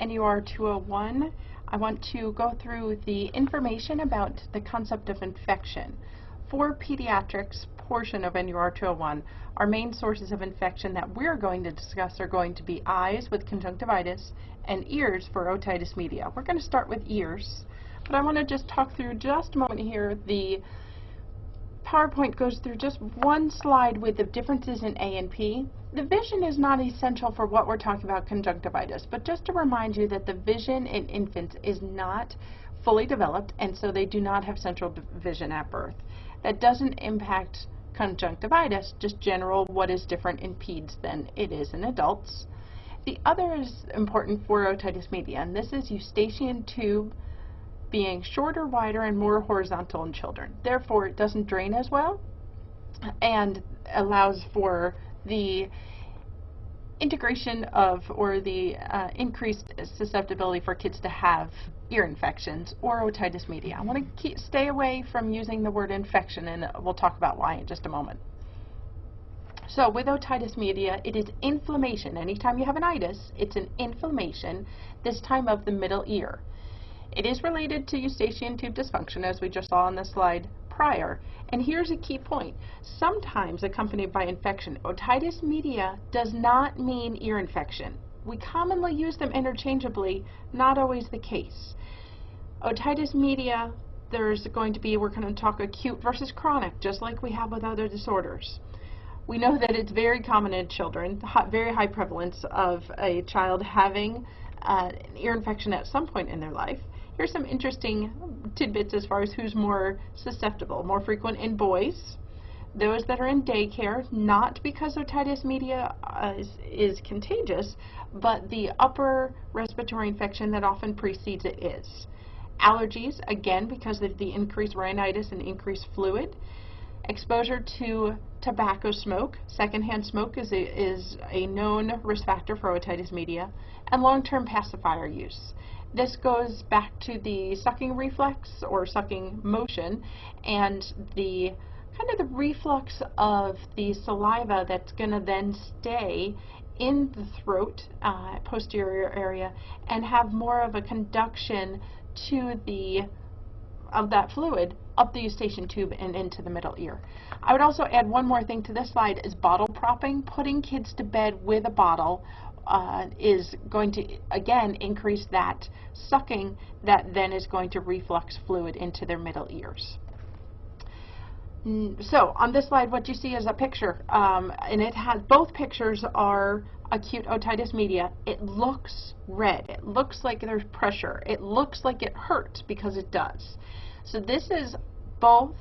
NUR 201. I want to go through the information about the concept of infection. For pediatrics portion of NUR 201, our main sources of infection that we're going to discuss are going to be eyes with conjunctivitis and ears for otitis media. We're going to start with ears, but I want to just talk through just a moment here the PowerPoint goes through just one slide with the differences in A and P. The vision is not essential for what we're talking about conjunctivitis, but just to remind you that the vision in infants is not fully developed, and so they do not have central vision at birth. That doesn't impact conjunctivitis, just general what is different in peds than it is in adults. The other is important for otitis media, and this is eustachian tube being shorter, wider, and more horizontal in children. Therefore, it doesn't drain as well and allows for the integration of or the uh, increased susceptibility for kids to have ear infections or otitis media. I want to stay away from using the word infection and we'll talk about why in just a moment. So with otitis media, it is inflammation. Anytime you have an itis, it's an inflammation, this time of the middle ear. It is related to eustachian tube dysfunction, as we just saw on the slide prior. And here's a key point. Sometimes accompanied by infection, otitis media does not mean ear infection. We commonly use them interchangeably, not always the case. Otitis media, there's going to be, we're going to talk acute versus chronic, just like we have with other disorders. We know that it's very common in children, very high prevalence of a child having uh, an ear infection at some point in their life. Here's some interesting tidbits as far as who's more susceptible. More frequent in boys, those that are in daycare, not because otitis media uh, is, is contagious, but the upper respiratory infection that often precedes it is. Allergies, again, because of the increased rhinitis and increased fluid. Exposure to tobacco smoke, secondhand smoke is a, is a known risk factor for otitis media, and long-term pacifier use. This goes back to the sucking reflex or sucking motion and the kind of the reflux of the saliva that's going to then stay in the throat, uh, posterior area, and have more of a conduction to the of that fluid up the eustachian tube and into the middle ear. I would also add one more thing to this slide is bottle propping, putting kids to bed with a bottle uh, is going to, again, increase that sucking that then is going to reflux fluid into their middle ears. So on this slide, what you see is a picture, um, and it has both pictures are acute otitis media. It looks red. It looks like there's pressure. It looks like it hurts because it does. So this is both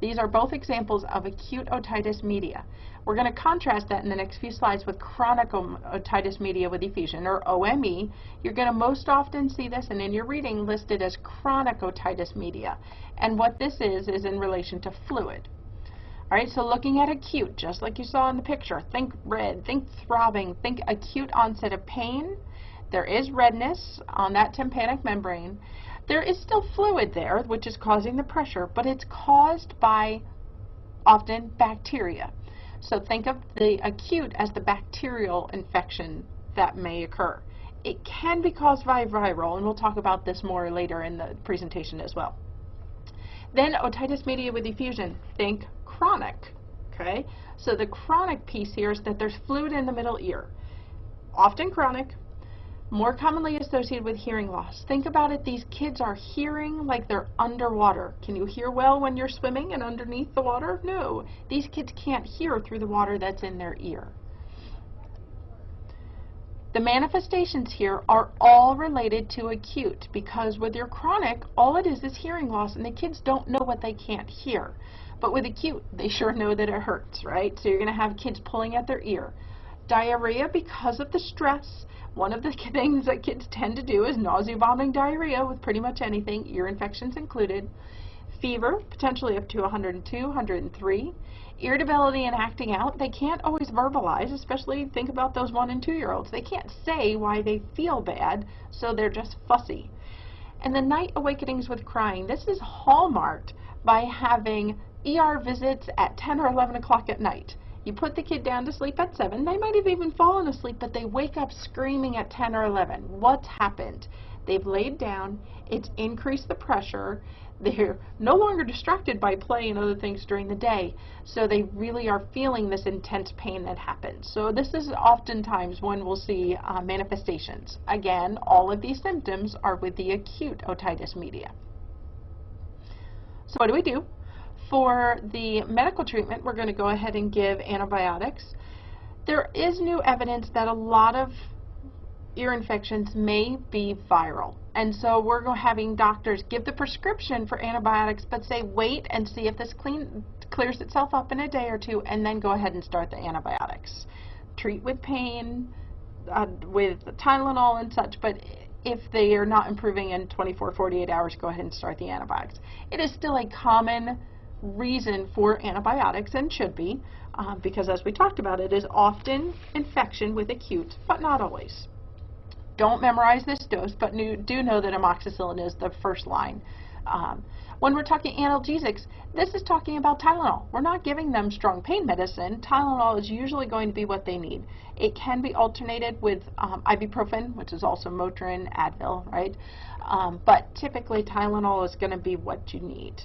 these are both examples of acute otitis media. We're going to contrast that in the next few slides with chronic otitis uh, media with effusion, or OME. You're going to most often see this, and in your reading, listed as chronic otitis media. And what this is, is in relation to fluid. All right, so looking at acute, just like you saw in the picture, think red, think throbbing, think acute onset of pain. There is redness on that tympanic membrane. There is still fluid there, which is causing the pressure, but it's caused by often bacteria. So think of the acute as the bacterial infection that may occur. It can be caused by viral, and we'll talk about this more later in the presentation as well. Then otitis media with effusion, think chronic, okay? So the chronic piece here is that there's fluid in the middle ear. Often chronic, more commonly associated with hearing loss. Think about it, these kids are hearing like they're underwater. Can you hear well when you're swimming and underneath the water? No. These kids can't hear through the water that's in their ear. The manifestations here are all related to acute because with your chronic, all it is is hearing loss and the kids don't know what they can't hear. But with acute, they sure know that it hurts, right? So you're going to have kids pulling at their ear. Diarrhea because of the stress one of the things that kids tend to do is nausea, vomiting, diarrhea with pretty much anything, ear infections included. Fever, potentially up to 102, 103. Irritability and acting out, they can't always verbalize, especially think about those one and two year olds. They can't say why they feel bad, so they're just fussy. And the night awakenings with crying, this is hallmarked by having ER visits at 10 or 11 o'clock at night. You put the kid down to sleep at 7. They might have even fallen asleep, but they wake up screaming at 10 or 11. What's happened? They've laid down, it's increased the pressure, they're no longer distracted by play and other things during the day, so they really are feeling this intense pain that happens. So this is oftentimes when we'll see uh, manifestations. Again, all of these symptoms are with the acute otitis media. So what do we do? For the medical treatment, we're going to go ahead and give antibiotics. There is new evidence that a lot of ear infections may be viral. And so we're having doctors give the prescription for antibiotics, but say wait and see if this clean, clears itself up in a day or two, and then go ahead and start the antibiotics. Treat with pain, uh, with Tylenol and such, but if they are not improving in 24, 48 hours, go ahead and start the antibiotics. It is still a common reason for antibiotics and should be, uh, because as we talked about, it is often infection with acute, but not always. Don't memorize this dose, but do know that amoxicillin is the first line. Um, when we're talking analgesics, this is talking about Tylenol. We're not giving them strong pain medicine. Tylenol is usually going to be what they need. It can be alternated with um, ibuprofen, which is also Motrin, Advil, right? Um, but typically Tylenol is going to be what you need.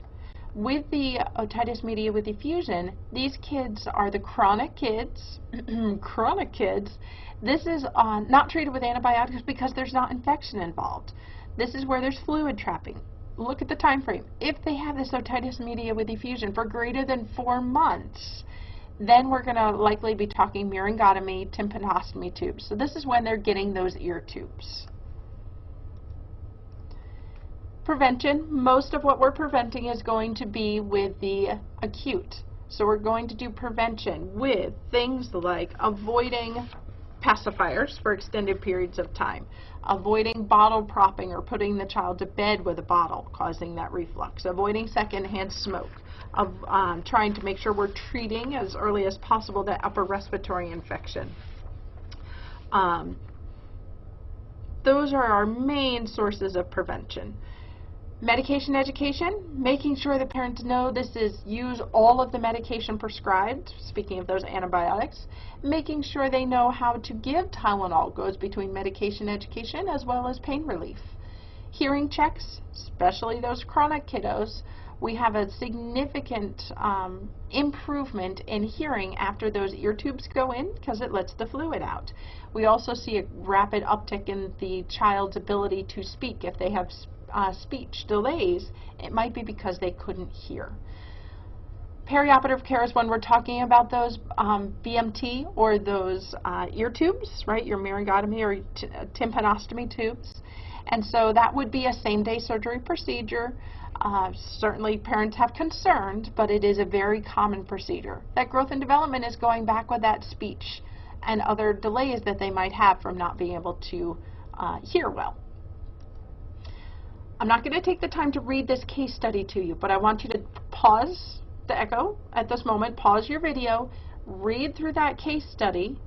With the otitis media with effusion, these kids are the chronic kids, chronic kids this is uh, not treated with antibiotics because there's not infection involved. This is where there's fluid trapping. Look at the time frame. If they have this otitis media with effusion for greater than four months, then we're going to likely be talking myringotomy, tympanostomy tubes. So this is when they're getting those ear tubes. Prevention, most of what we're preventing is going to be with the acute. So we're going to do prevention with things like avoiding pacifiers for extended periods of time, avoiding bottle propping or putting the child to bed with a bottle causing that reflux, avoiding secondhand smoke, of um, trying to make sure we're treating as early as possible that upper respiratory infection. Um, those are our main sources of prevention. Medication education, making sure the parents know this is use all of the medication prescribed, speaking of those antibiotics, making sure they know how to give Tylenol goes between medication education as well as pain relief. Hearing checks, especially those chronic kiddos, we have a significant um, improvement in hearing after those ear tubes go in because it lets the fluid out. We also see a rapid uptick in the child's ability to speak if they have uh, speech delays, it might be because they couldn't hear. Perioperative care is when we're talking about those um, BMT or those uh, ear tubes, right, your myringotomy or tympanostomy tubes. And so that would be a same-day surgery procedure. Uh, certainly parents have concerns, but it is a very common procedure. That growth and development is going back with that speech and other delays that they might have from not being able to uh, hear well. I'm not going to take the time to read this case study to you, but I want you to pause the echo at this moment, pause your video, read through that case study,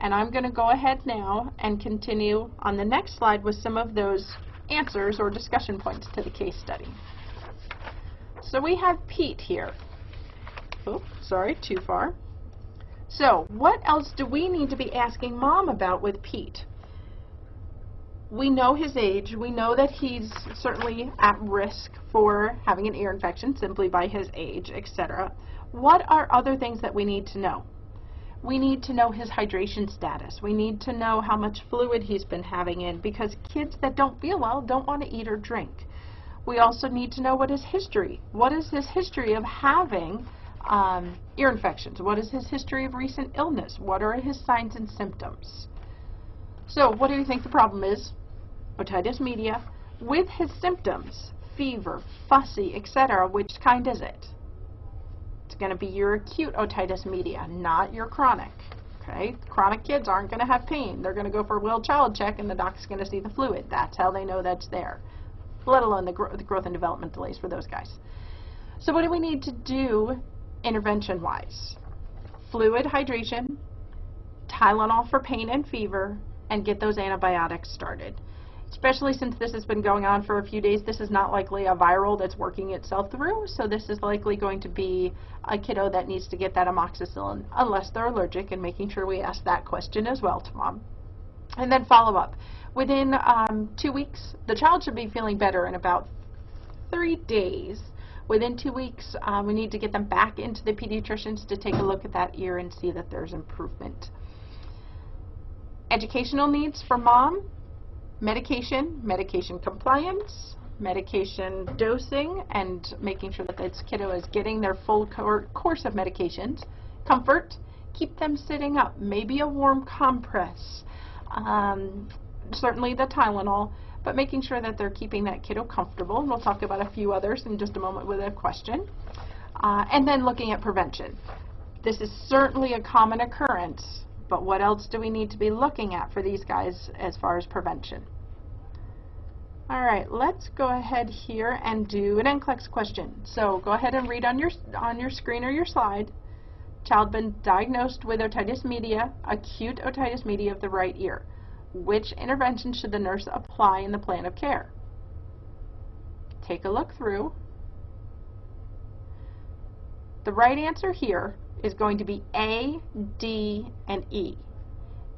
and I'm going to go ahead now and continue on the next slide with some of those answers or discussion points to the case study. So we have Pete here. Oh, sorry, too far. So what else do we need to be asking mom about with Pete? We know his age. We know that he's certainly at risk for having an ear infection simply by his age, etc. What are other things that we need to know? We need to know his hydration status. We need to know how much fluid he's been having in because kids that don't feel well don't want to eat or drink. We also need to know what his history. What is his history of having um, ear infections? What is his history of recent illness? What are his signs and symptoms? So what do you think the problem is? Otitis media, with his symptoms, fever, fussy, etc., which kind is it? It's going to be your acute otitis media, not your chronic. Okay? Chronic kids aren't going to have pain. They're going to go for a well child check and the doc's going to see the fluid. That's how they know that's there, let alone the, gro the growth and development delays for those guys. So what do we need to do intervention-wise? Fluid hydration, Tylenol for pain and fever, and get those antibiotics started especially since this has been going on for a few days. This is not likely a viral that's working itself through, so this is likely going to be a kiddo that needs to get that amoxicillin unless they're allergic and making sure we ask that question as well to mom. And then follow up. Within um, two weeks, the child should be feeling better in about three days. Within two weeks, um, we need to get them back into the pediatricians to take a look at that ear and see that there's improvement. Educational needs for mom, medication, medication compliance, medication dosing, and making sure that this kiddo is getting their full course of medications. Comfort, keep them sitting up, maybe a warm compress, um, certainly the Tylenol, but making sure that they're keeping that kiddo comfortable. And we'll talk about a few others in just a moment with a question. Uh, and then looking at prevention. This is certainly a common occurrence, but what else do we need to be looking at for these guys as far as prevention? All right, let's go ahead here and do an NCLEX question. So go ahead and read on your, on your screen or your slide. Child been diagnosed with otitis media, acute otitis media of the right ear. Which intervention should the nurse apply in the plan of care? Take a look through. The right answer here is going to be A, D, and E.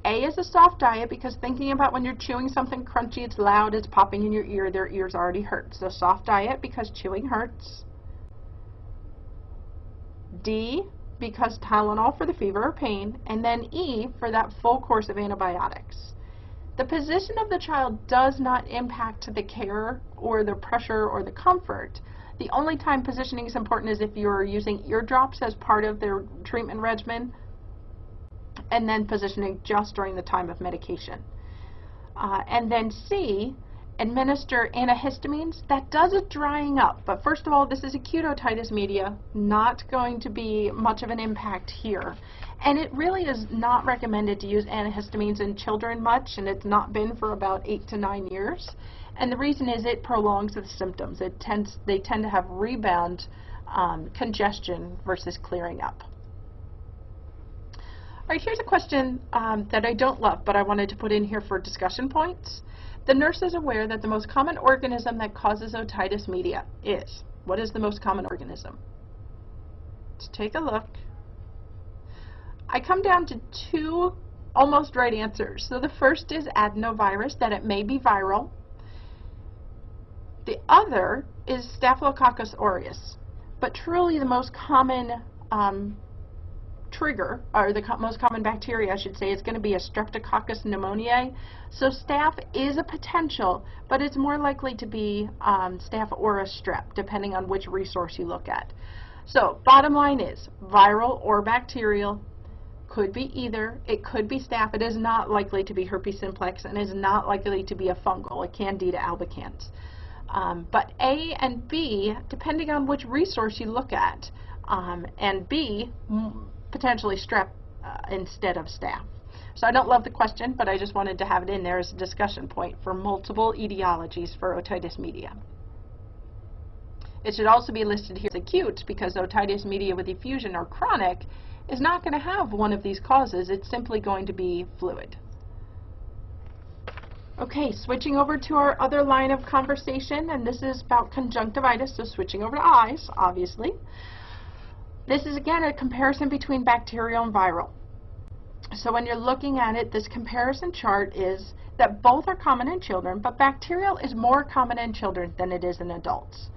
A is a soft diet because thinking about when you're chewing something crunchy, it's loud, it's popping in your ear, their ears already hurt. So soft diet because chewing hurts. D because Tylenol for the fever or pain, and then E for that full course of antibiotics. The position of the child does not impact the care or the pressure or the comfort. The only time positioning is important is if you're using eardrops as part of their treatment regimen, and then positioning just during the time of medication. Uh, and then C, administer antihistamines. That does a drying up, but first of all, this is acute otitis media, not going to be much of an impact here. And it really is not recommended to use antihistamines in children much, and it's not been for about eight to nine years. And the reason is it prolongs the symptoms. It tends, they tend to have rebound um, congestion versus clearing up. All right, here's a question um, that I don't love, but I wanted to put in here for discussion points. The nurse is aware that the most common organism that causes otitis media is, what is the most common organism? Let's take a look. I come down to two almost right answers. So the first is adenovirus, that it may be viral. The other is Staphylococcus aureus. But truly the most common um, trigger, or the co most common bacteria, I should say, is going to be a Streptococcus pneumoniae. So staph is a potential, but it's more likely to be um, staph or a strep, depending on which resource you look at. So bottom line is, viral or bacterial, could be either. It could be staph. It is not likely to be herpes simplex and is not likely to be a fungal, a candida albicans. Um, but A and B, depending on which resource you look at, um, and B, potentially strep uh, instead of staph. So I don't love the question, but I just wanted to have it in there as a discussion point for multiple etiologies for otitis media. It should also be listed here as acute because otitis media with effusion or chronic is not going to have one of these causes. It's simply going to be fluid. Okay, switching over to our other line of conversation, and this is about conjunctivitis, so switching over to eyes, obviously. This is again a comparison between bacterial and viral. So when you're looking at it, this comparison chart is that both are common in children, but bacterial is more common in children than it is in adults.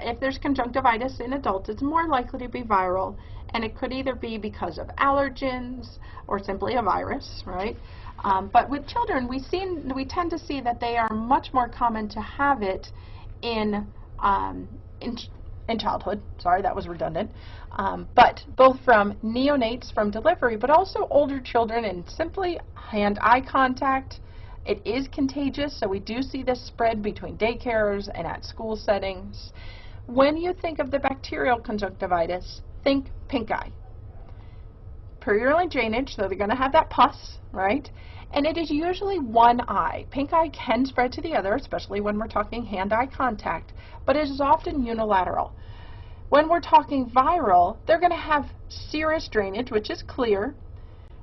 If there's conjunctivitis in adults, it's more likely to be viral, and it could either be because of allergens or simply a virus, right? Um, but with children, we, seen, we tend to see that they are much more common to have it in, um, in in childhood. Sorry, that was redundant. Um, but both from neonates from delivery, but also older children and simply hand-eye contact. It is contagious, so we do see this spread between daycares and at school settings. When you think of the bacterial conjunctivitis, think pink eye. Purulent drainage, so they're going to have that pus, right? And it is usually one eye. Pink eye can spread to the other, especially when we're talking hand-eye contact, but it is often unilateral. When we're talking viral, they're going to have serous drainage, which is clear,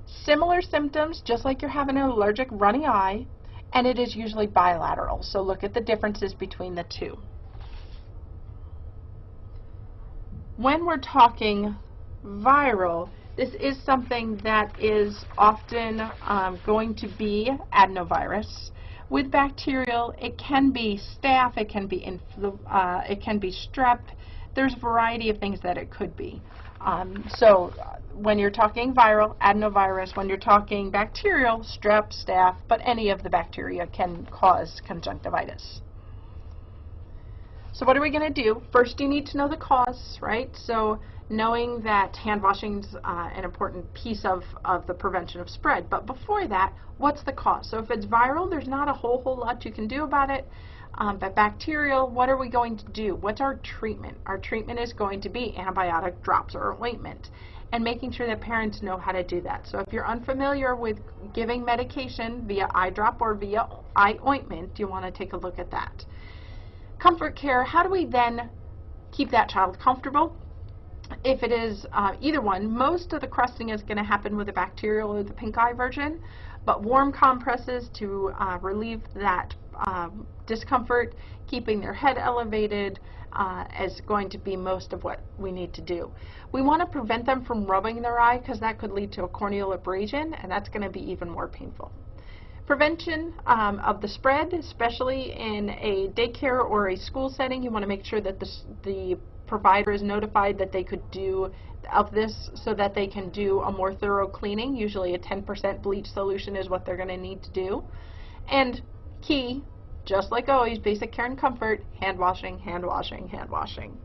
similar symptoms, just like you're having an allergic runny eye, and it is usually bilateral. So look at the differences between the two. When we're talking viral, this is something that is often um, going to be adenovirus. With bacterial, it can be staph, it can be uh, it can be strep. There's a variety of things that it could be. Um, so uh, when you're talking viral, adenovirus, when you're talking bacterial, strep, staph, but any of the bacteria can cause conjunctivitis. So what are we going to do? First you need to know the cause, right? So knowing that hand washing is uh, an important piece of, of the prevention of spread. But before that, what's the cause? So if it's viral, there's not a whole, whole lot you can do about it. Um, but bacterial, what are we going to do? What's our treatment? Our treatment is going to be antibiotic drops or ointment and making sure that parents know how to do that. So if you're unfamiliar with giving medication via eye drop or via eye ointment, you want to take a look at that. Comfort care, how do we then keep that child comfortable? If it is uh, either one, most of the crusting is going to happen with the bacterial or the pink eye version, but warm compresses to uh, relieve that um, discomfort, keeping their head elevated, uh, is going to be most of what we need to do. We want to prevent them from rubbing their eye because that could lead to a corneal abrasion and that's going to be even more painful. Prevention um, of the spread, especially in a daycare or a school setting, you want to make sure that the, the provider is notified that they could do of this so that they can do a more thorough cleaning. Usually a 10% bleach solution is what they're going to need to do. And key, just like always, basic care and comfort, hand washing, hand washing, hand washing.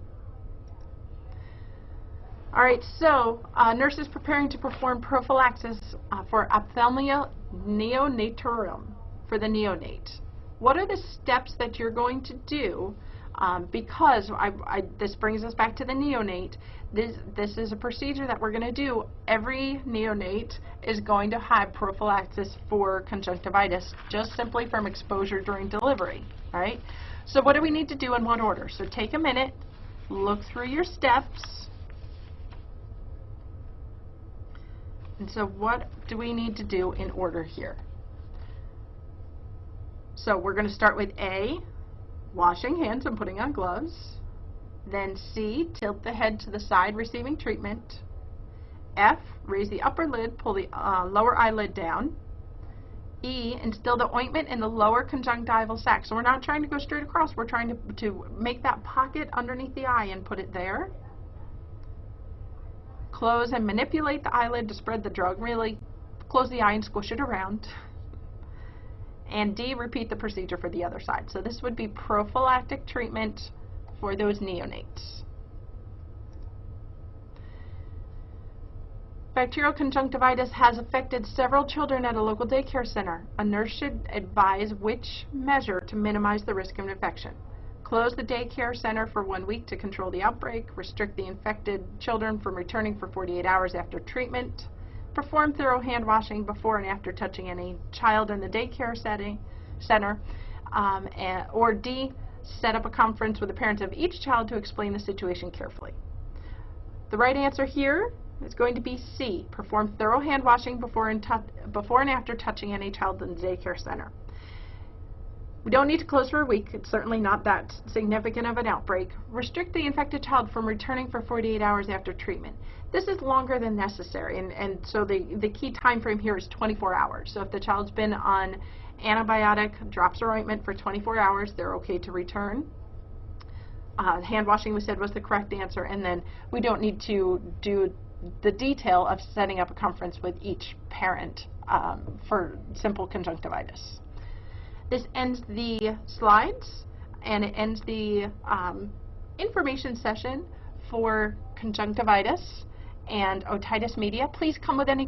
Alright, so uh, nurses preparing to perform prophylaxis uh, for ophthalmia neonatorum for the neonate. What are the steps that you're going to do um, because I, I, this brings us back to the neonate. This, this is a procedure that we're going to do. Every neonate is going to have prophylaxis for conjunctivitis just simply from exposure during delivery, right? So what do we need to do in what order? So take a minute, look through your steps, and so what do we need to do in order here? So we're going to start with A, washing hands and putting on gloves. Then C, tilt the head to the side receiving treatment. F, raise the upper lid, pull the uh, lower eyelid down. E, instill the ointment in the lower conjunctival sac. So we're not trying to go straight across, we're trying to, to make that pocket underneath the eye and put it there. Close and manipulate the eyelid to spread the drug. Really close the eye and squish it around. And D, repeat the procedure for the other side. So this would be prophylactic treatment for those neonates. Bacterial conjunctivitis has affected several children at a local daycare center. A nurse should advise which measure to minimize the risk of infection. Close the daycare center for one week to control the outbreak. Restrict the infected children from returning for 48 hours after treatment. Perform thorough hand washing before and after touching any child in the daycare setting, center. Um, and, or D, set up a conference with the parents of each child to explain the situation carefully. The right answer here is going to be C, perform thorough hand washing before and, before and after touching any child in the daycare center. We don't need to close for a week. It's certainly not that significant of an outbreak. Restrict the infected child from returning for 48 hours after treatment. This is longer than necessary, and, and so the, the key time frame here is 24 hours. So if the child's been on antibiotic drops or ointment for 24 hours, they're okay to return. Uh, hand washing we said was the correct answer, and then we don't need to do the detail of setting up a conference with each parent um, for simple conjunctivitis. This ends the slides and it ends the um, information session for conjunctivitis and otitis media. Please come with any